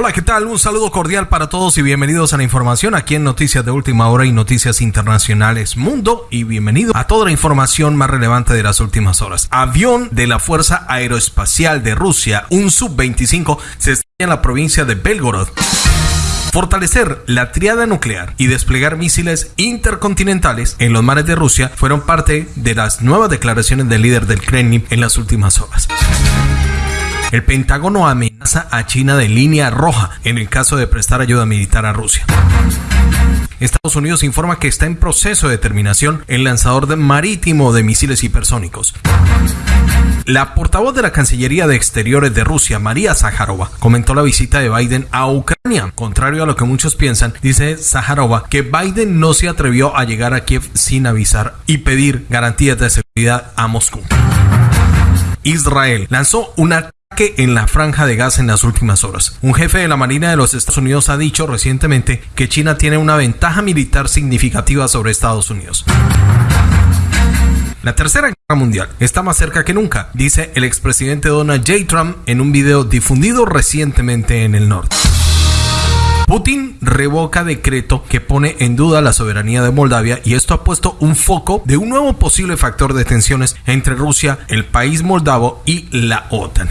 Hola, ¿qué tal? Un saludo cordial para todos y bienvenidos a la información aquí en Noticias de Última Hora y Noticias Internacionales Mundo y bienvenido a toda la información más relevante de las últimas horas. Avión de la Fuerza Aeroespacial de Rusia, un Sub-25, se estrella en la provincia de Belgorod. Fortalecer la triada nuclear y desplegar misiles intercontinentales en los mares de Rusia fueron parte de las nuevas declaraciones del líder del Kremlin en las últimas horas. El Pentágono amenaza a China de línea roja en el caso de prestar ayuda militar a Rusia. Estados Unidos informa que está en proceso de terminación el lanzador marítimo de misiles hipersónicos. La portavoz de la Cancillería de Exteriores de Rusia, María Zaharova, comentó la visita de Biden a Ucrania. Contrario a lo que muchos piensan, dice Zaharova que Biden no se atrevió a llegar a Kiev sin avisar y pedir garantías de seguridad a Moscú. Israel lanzó una en la franja de gas en las últimas horas. Un jefe de la Marina de los Estados Unidos ha dicho recientemente que China tiene una ventaja militar significativa sobre Estados Unidos. La tercera guerra mundial está más cerca que nunca, dice el expresidente Donald J. Trump en un video difundido recientemente en el norte. Putin revoca decreto que pone en duda la soberanía de Moldavia y esto ha puesto un foco de un nuevo posible factor de tensiones entre Rusia, el país moldavo y la OTAN.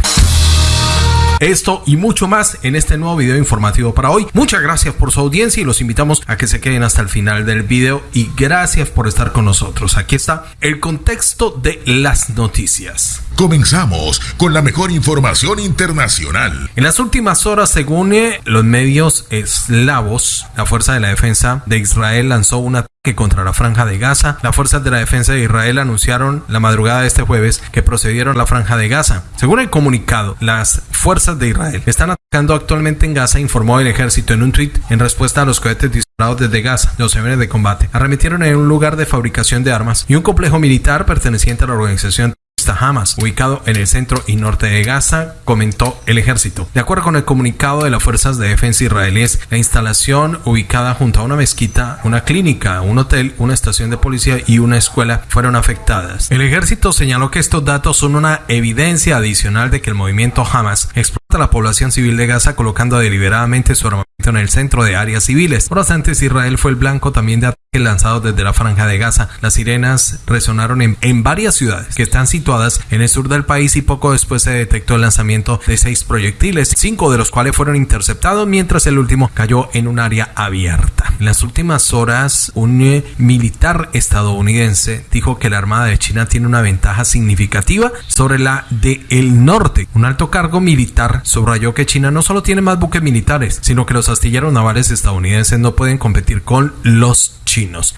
Esto y mucho más en este nuevo video informativo para hoy. Muchas gracias por su audiencia y los invitamos a que se queden hasta el final del video y gracias por estar con nosotros. Aquí está el contexto de las noticias. Comenzamos con la mejor información internacional. En las últimas horas, según los medios eslavos, la Fuerza de la Defensa de Israel lanzó una contra la franja de Gaza. Las fuerzas de la defensa de Israel anunciaron la madrugada de este jueves que procedieron a la franja de Gaza. Según el comunicado, las fuerzas de Israel están atacando actualmente en Gaza, informó el ejército en un tweet en respuesta a los cohetes disparados desde Gaza. Los aviones de combate arremetieron en un lugar de fabricación de armas y un complejo militar perteneciente a la organización Hamas, ubicado en el centro y norte de Gaza, comentó el ejército. De acuerdo con el comunicado de las fuerzas de defensa israelíes, la instalación ubicada junto a una mezquita, una clínica, un hotel, una estación de policía y una escuela fueron afectadas. El ejército señaló que estos datos son una evidencia adicional de que el movimiento Hamas explota la población civil de Gaza colocando deliberadamente su armamento en el centro de áreas civiles. Horas antes Israel fue el blanco también de lanzados desde la franja de Gaza. Las sirenas resonaron en, en, varias ciudades que están situadas en el sur del país y poco después se detectó el lanzamiento de seis proyectiles, cinco de los cuales fueron interceptados mientras el último cayó en un área abierta. En las últimas horas, un eh, militar estadounidense dijo que la Armada de China tiene una ventaja significativa sobre la de el norte. Un alto cargo militar subrayó que China no solo tiene más buques militares, sino que los astilleros navales estadounidenses no pueden competir con los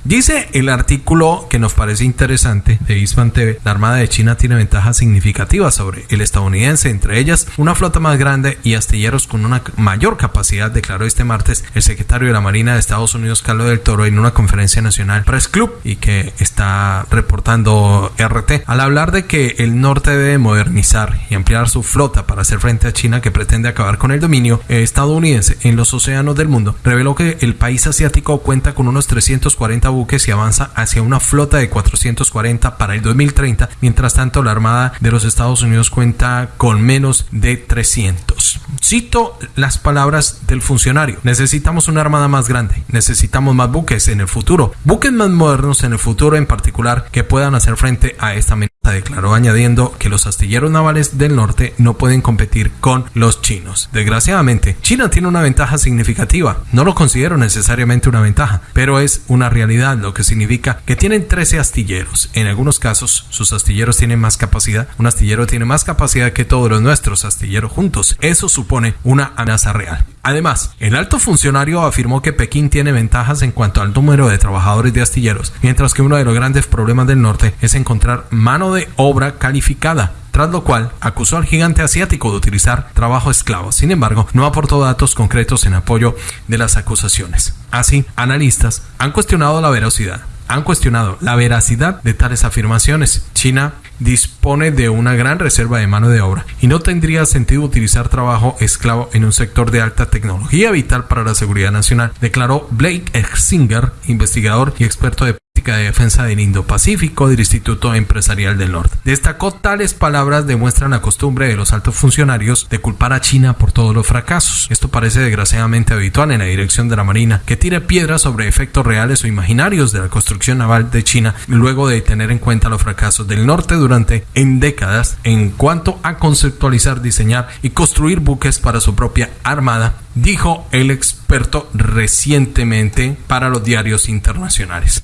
Dice el artículo que nos parece interesante de Ispan TV, la Armada de China tiene ventajas significativas sobre el estadounidense, entre ellas una flota más grande y astilleros con una mayor capacidad, declaró este martes el secretario de la Marina de Estados Unidos, Carlos del Toro, en una conferencia nacional Press Club y que está reportando RT, al hablar de que el norte debe modernizar y ampliar su flota para hacer frente a China que pretende acabar con el dominio estadounidense en los océanos del mundo, reveló que el país asiático cuenta con unos 300 buques y avanza hacia una flota de 440 para el 2030. Mientras tanto, la Armada de los Estados Unidos cuenta con menos de 300. Cito las palabras del funcionario. Necesitamos una armada más grande. Necesitamos más buques en el futuro. Buques más modernos en el futuro en particular que puedan hacer frente a esta amenaza declaró añadiendo que los astilleros navales del norte no pueden competir con los chinos. Desgraciadamente, China tiene una ventaja significativa. No lo considero necesariamente una ventaja, pero es una realidad, lo que significa que tienen 13 astilleros. En algunos casos, sus astilleros tienen más capacidad. Un astillero tiene más capacidad que todos los nuestros astilleros juntos. Eso supone una amenaza real. Además, el alto funcionario afirmó que Pekín tiene ventajas en cuanto al número de trabajadores de astilleros, mientras que uno de los grandes problemas del norte es encontrar mano de obra calificada tras lo cual acusó al gigante asiático de utilizar trabajo esclavo. Sin embargo, no aportó datos concretos en apoyo de las acusaciones. Así, analistas han cuestionado la veracidad han cuestionado la veracidad de tales afirmaciones. China dispone de una gran reserva de mano de obra y no tendría sentido utilizar trabajo esclavo en un sector de alta tecnología vital para la seguridad nacional, declaró Blake Ersinger, investigador y experto de de Defensa del Indo-Pacífico del Instituto Empresarial del Norte. Destacó tales palabras demuestran la costumbre de los altos funcionarios de culpar a China por todos los fracasos. Esto parece desgraciadamente habitual en la dirección de la Marina, que tire piedras sobre efectos reales o imaginarios de la construcción naval de China luego de tener en cuenta los fracasos del norte durante en décadas en cuanto a conceptualizar, diseñar y construir buques para su propia armada, dijo el experto recientemente para los diarios internacionales.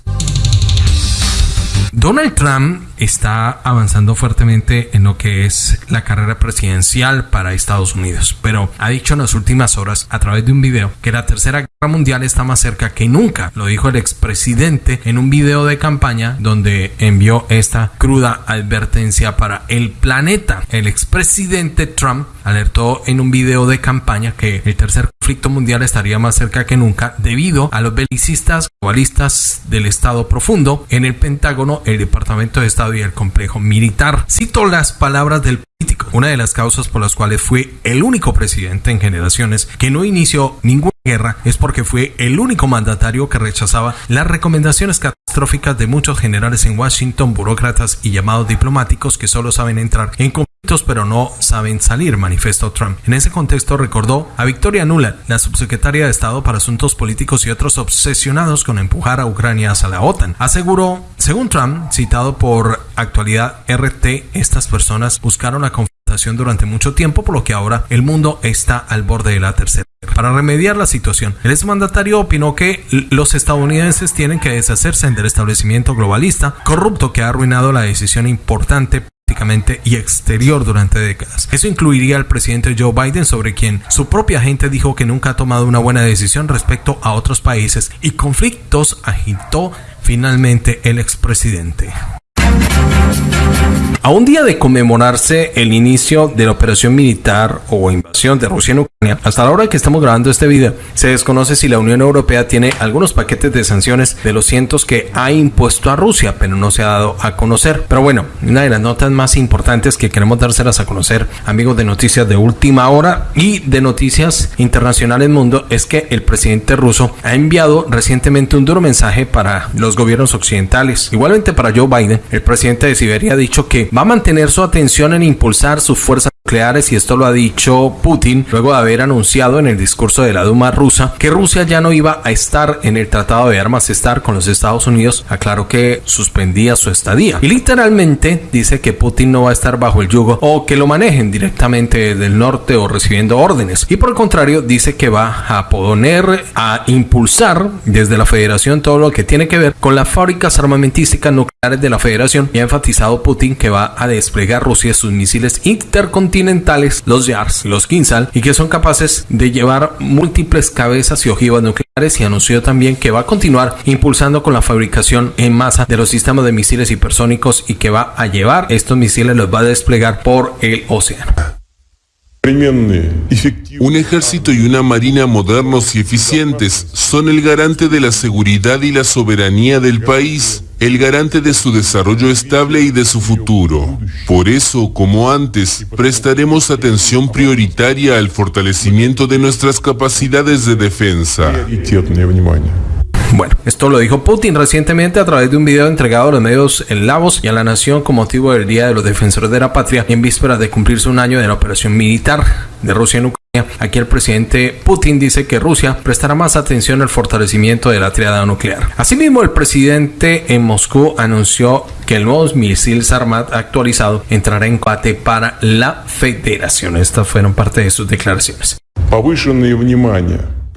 Donald Trump está avanzando fuertemente en lo que es la carrera presidencial para Estados Unidos, pero ha dicho en las últimas horas a través de un video que la tercera guerra mundial está más cerca que nunca. Lo dijo el expresidente en un video de campaña donde envió esta cruda advertencia para el planeta. El expresidente Trump alertó en un video de campaña que el tercer conflicto mundial estaría más cerca que nunca debido a los belicistas globalistas del Estado profundo en el Pentágono, el Departamento de Estado y el complejo militar. Cito las palabras del político. Una de las causas por las cuales fue el único presidente en generaciones que no inició ninguna guerra es porque fue el único mandatario que rechazaba las recomendaciones catastróficas de muchos generales en Washington, burócratas y llamados diplomáticos que solo saben entrar en pero no saben salir, manifestó Trump. En ese contexto recordó a Victoria Nuland, la subsecretaria de Estado para Asuntos Políticos y otros obsesionados con empujar a Ucrania hacia la OTAN. Aseguró, según Trump, citado por Actualidad RT, estas personas buscaron la confrontación durante mucho tiempo, por lo que ahora el mundo está al borde de la tercera. Para remediar la situación, el exmandatario opinó que los estadounidenses tienen que deshacerse del establecimiento globalista corrupto que ha arruinado la decisión importante y exterior durante décadas. Eso incluiría al presidente Joe Biden, sobre quien su propia gente dijo que nunca ha tomado una buena decisión respecto a otros países y conflictos, agitó finalmente el expresidente. A un día de conmemorarse el inicio de la operación militar o invasión de Rusia en Ucrania, hasta la hora que estamos grabando este video, se desconoce si la Unión Europea tiene algunos paquetes de sanciones de los cientos que ha impuesto a Rusia, pero no se ha dado a conocer. Pero bueno, una de las notas más importantes que queremos dárselas a conocer, amigos de noticias de última hora y de noticias internacionales mundo, es que el presidente ruso ha enviado recientemente un duro mensaje para los gobiernos occidentales. Igualmente para Joe Biden, el presidente de Siberia ha dicho que va a mantener su atención en impulsar sus fuerzas nucleares y esto lo ha dicho Putin luego de haber anunciado en el discurso de la Duma rusa que Rusia ya no iba a estar en el Tratado de Armas Estar con los Estados Unidos, aclaró que suspendía su estadía. Y literalmente dice que Putin no va a estar bajo el yugo o que lo manejen directamente del norte o recibiendo órdenes. Y por el contrario dice que va a poner a impulsar desde la federación todo lo que tiene que ver con las fábricas armamentísticas nucleares de la federación y ha enfatizado Putin que va a desplegar Rusia sus misiles intercontinentales continentales, los YARS, los Kinsal, y que son capaces de llevar múltiples cabezas y ojivas nucleares y anunció también que va a continuar impulsando con la fabricación en masa de los sistemas de misiles hipersónicos y que va a llevar estos misiles, los va a desplegar por el océano. Un ejército y una marina modernos y eficientes son el garante de la seguridad y la soberanía del país el garante de su desarrollo estable y de su futuro. Por eso, como antes, prestaremos atención prioritaria al fortalecimiento de nuestras capacidades de defensa. Bueno, esto lo dijo Putin recientemente a través de un video entregado a los medios en Lavos y a la nación con motivo del Día de los Defensores de la Patria en vísperas de cumplirse un año de la operación militar de Rusia en Ucrania. Aquí el presidente Putin dice que Rusia prestará más atención al fortalecimiento de la triada nuclear. Asimismo, el presidente en Moscú anunció que el nuevo misil Sarmat actualizado entrará en combate para la federación. Estas fueron parte de sus declaraciones.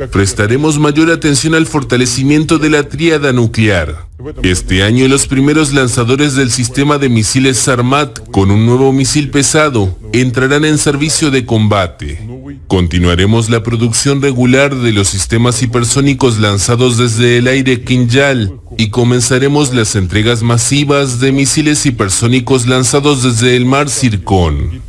Prestaremos mayor atención al fortalecimiento de la tríada nuclear. Este año los primeros lanzadores del sistema de misiles Sarmat con un nuevo misil pesado entrarán en servicio de combate. Continuaremos la producción regular de los sistemas hipersónicos lanzados desde el aire Kinjal y comenzaremos las entregas masivas de misiles hipersónicos lanzados desde el mar Circon.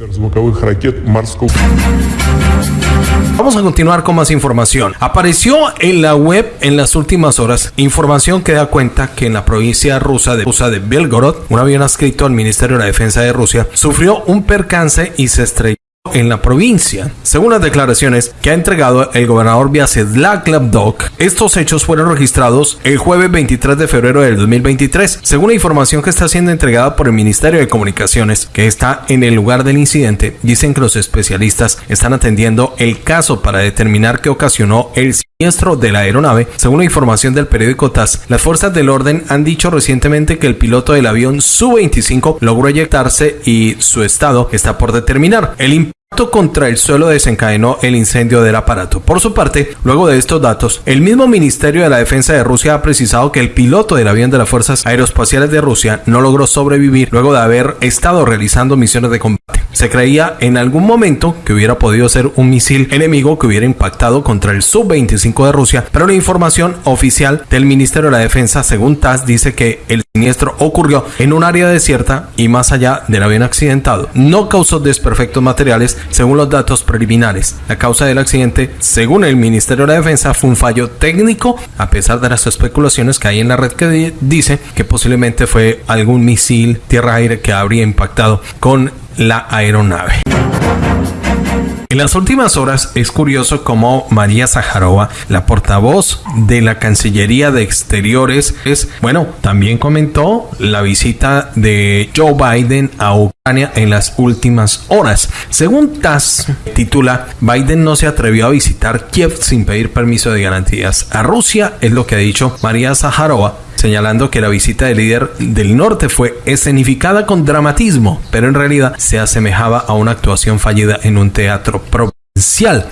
Vamos a continuar con más información. Apareció en la web en las últimas horas información que da cuenta que en la provincia rusa de, rusa de Belgorod, un avión adscrito al Ministerio de la Defensa de Rusia sufrió un percance y se estrelló en la provincia. Según las declaraciones que ha entregado el gobernador Vyacheslav Gladok, estos hechos fueron registrados el jueves 23 de febrero del 2023. Según la información que está siendo entregada por el Ministerio de Comunicaciones, que está en el lugar del incidente, dicen que los especialistas están atendiendo el caso para determinar qué ocasionó el siniestro de la aeronave. Según la información del periódico TAS, las fuerzas del orden han dicho recientemente que el piloto del avión Su-25 logró eyectarse y su estado está por determinar. El contra el suelo desencadenó el incendio del aparato. Por su parte, luego de estos datos, el mismo Ministerio de la Defensa de Rusia ha precisado que el piloto del avión de las Fuerzas Aeroespaciales de Rusia no logró sobrevivir luego de haber estado realizando misiones de combate. Se creía en algún momento que hubiera podido ser un misil enemigo que hubiera impactado contra el Sub-25 de Rusia, pero la información oficial del Ministerio de la Defensa, según TAS, dice que el siniestro ocurrió en un área desierta y más allá del avión accidentado. No causó desperfectos materiales, según los datos preliminares. La causa del accidente, según el Ministerio de la Defensa, fue un fallo técnico, a pesar de las especulaciones que hay en la red que dice que posiblemente fue algún misil tierra-aire que habría impactado con la aeronave. En las últimas horas es curioso cómo María Zaharova, la portavoz de la Cancillería de Exteriores, es, bueno, también comentó la visita de Joe Biden a Ucrania en las últimas horas. Según TASS, titula, Biden no se atrevió a visitar Kiev sin pedir permiso de garantías a Rusia, es lo que ha dicho María Zaharova señalando que la visita del líder del norte fue escenificada con dramatismo, pero en realidad se asemejaba a una actuación fallida en un teatro provincial.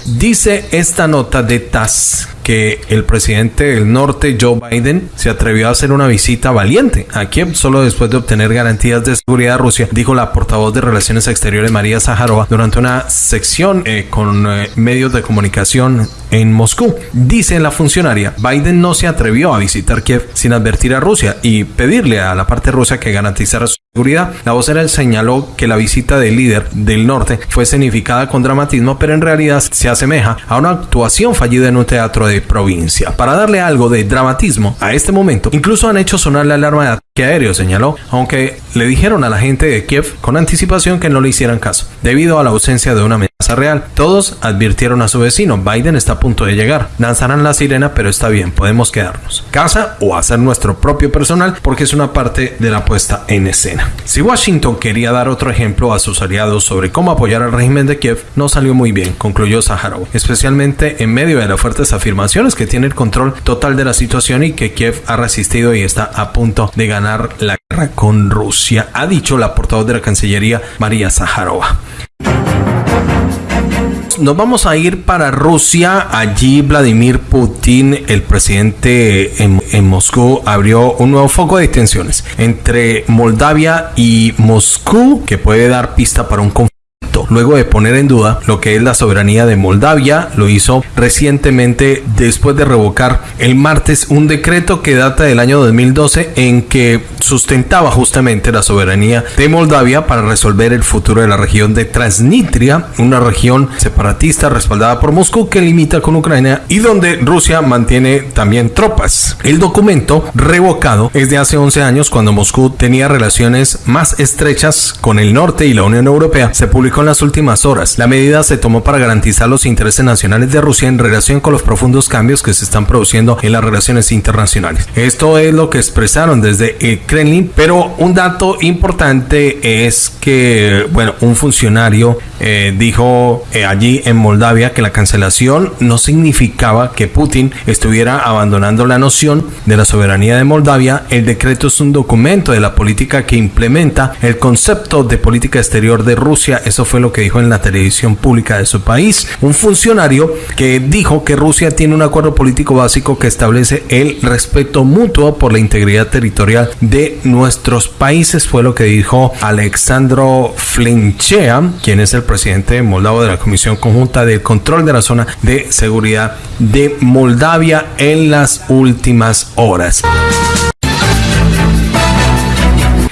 Dice esta nota de TAS que el presidente del norte, Joe Biden, se atrevió a hacer una visita valiente a Kiev solo después de obtener garantías de seguridad de Rusia, dijo la portavoz de Relaciones Exteriores María Zaharova durante una sección eh, con eh, medios de comunicación en Moscú. Dice la funcionaria, Biden no se atrevió a visitar Kiev sin advertir a Rusia y pedirle a la parte rusa que garantizara su seguridad. La vocera señaló que la visita del líder del norte fue significada con dramatismo, pero en realidad se asemeja a una actuación fallida en un teatro de provincia. Para darle algo de dramatismo a este momento, incluso han hecho sonar la alarma de ataque aéreo, señaló, aunque le dijeron a la gente de Kiev con anticipación que no le hicieran caso, debido a la ausencia de una amenaza real. Todos advirtieron a su vecino, Biden está a punto de llegar, lanzarán la sirena, pero está bien, podemos quedarnos. Casa o hacer nuestro propio personal, porque es una parte de la puesta en escena. Si Washington quería dar otro ejemplo a sus aliados sobre cómo apoyar al régimen de Kiev, no salió muy bien, concluyó Zaharov, especialmente en medio de las fuertes afirmaciones que tiene el control total de la situación y que Kiev ha resistido y está a punto de ganar la guerra con Rusia, ha dicho la portavoz de la Cancillería María Zaharova nos vamos a ir para Rusia. Allí Vladimir Putin, el presidente en, en, Moscú, abrió un nuevo foco de tensiones entre Moldavia y Moscú que puede dar pista para un conflicto luego de poner en duda lo que es la soberanía de Moldavia. Lo hizo recientemente después de revocar el martes un decreto que data del año 2012 en que sustentaba justamente la soberanía de Moldavia para resolver el futuro de la región de Transnistria, una región separatista respaldada por Moscú que limita con Ucrania y donde Rusia mantiene también tropas. El documento revocado es de hace 11 años cuando Moscú tenía relaciones más estrechas con el norte y la Unión Europea. Se publicó en las últimas horas. La medida se tomó para garantizar los intereses nacionales de Rusia en relación con los profundos cambios que se están produciendo en las relaciones internacionales. Esto es lo que expresaron desde el Kremlin, pero un dato importante es que, bueno, un funcionario eh, dijo eh, allí en Moldavia que la cancelación no significaba que Putin estuviera abandonando la noción de la soberanía de Moldavia. El decreto es un documento de la política que implementa el concepto de política exterior de Rusia. Eso fue lo que dijo en la televisión pública de su país. Un funcionario que dijo que Rusia tiene un acuerdo político básico que establece el respeto mutuo por la integridad territorial de nuestros países. Fue lo que dijo Alexandro Flinchea, quien es el presidente moldavo de la Comisión Conjunta de Control de la Zona de Seguridad de Moldavia en las últimas horas.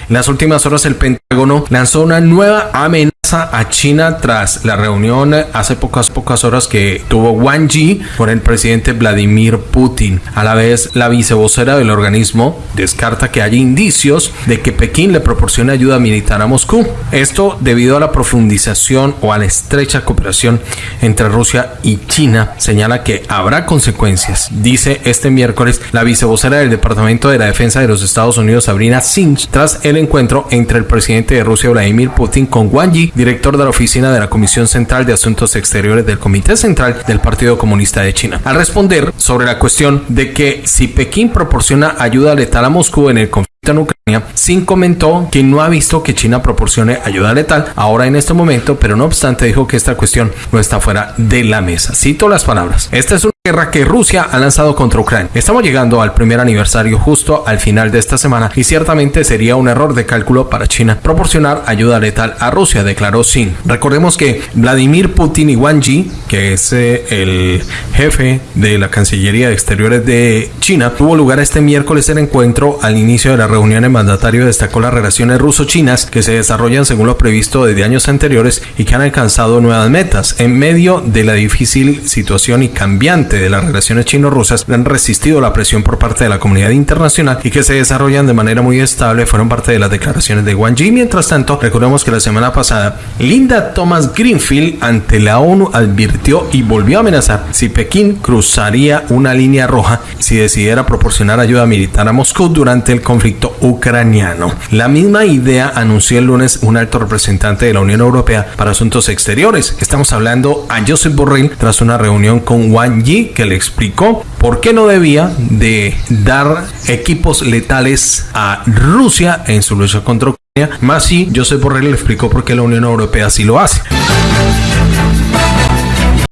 En las últimas horas el Pentágono lanzó una nueva amenaza a China tras la reunión hace pocas pocas horas que tuvo Wang Yi con el presidente Vladimir Putin. A la vez, la vicevocera del organismo descarta que haya indicios de que Pekín le proporcione ayuda militar a Moscú. Esto debido a la profundización o a la estrecha cooperación entre Rusia y China. Señala que habrá consecuencias. Dice este miércoles la vicevocera del Departamento de la Defensa de los Estados Unidos, Sabrina Singh, tras el encuentro entre el presidente de Rusia, Vladimir Putin, con Wang Yi director de la oficina de la Comisión Central de Asuntos Exteriores del Comité Central del Partido Comunista de China. Al responder sobre la cuestión de que si Pekín proporciona ayuda letal a Moscú en el conflicto en Ucrania, Sin comentó que no ha visto que China proporcione ayuda letal ahora en este momento, pero no obstante dijo que esta cuestión no está fuera de la mesa. Cito las palabras. Esta es una guerra que Rusia ha lanzado contra Ucrania. Estamos llegando al primer aniversario justo al final de esta semana y ciertamente sería un error de cálculo para China proporcionar ayuda letal a Rusia, declaró Sin. Recordemos que Vladimir Putin y Wang Yi, que es eh, el jefe de la Cancillería de Exteriores de China, tuvo lugar este miércoles el encuentro al inicio de la reunión el mandatario destacó las relaciones ruso-chinas que se desarrollan según lo previsto desde años anteriores y que han alcanzado nuevas metas. En medio de la difícil situación y cambiante de las relaciones chino-rusas, han resistido la presión por parte de la comunidad internacional y que se desarrollan de manera muy estable fueron parte de las declaraciones de Wang Yi. Mientras tanto, recordemos que la semana pasada, Linda Thomas Greenfield ante la ONU advirtió y volvió a amenazar si Pekín cruzaría una línea roja si decidiera proporcionar ayuda militar a Moscú durante el conflicto ucraniano. La misma idea anunció el lunes un alto representante de la Unión Europea para Asuntos Exteriores. Estamos hablando a Josep Borrell tras una reunión con Wang Yi que le explicó por qué no debía de dar equipos letales a Rusia en su lucha contra Ucrania. Más si Josep Borrell le explicó por qué la Unión Europea sí lo hace.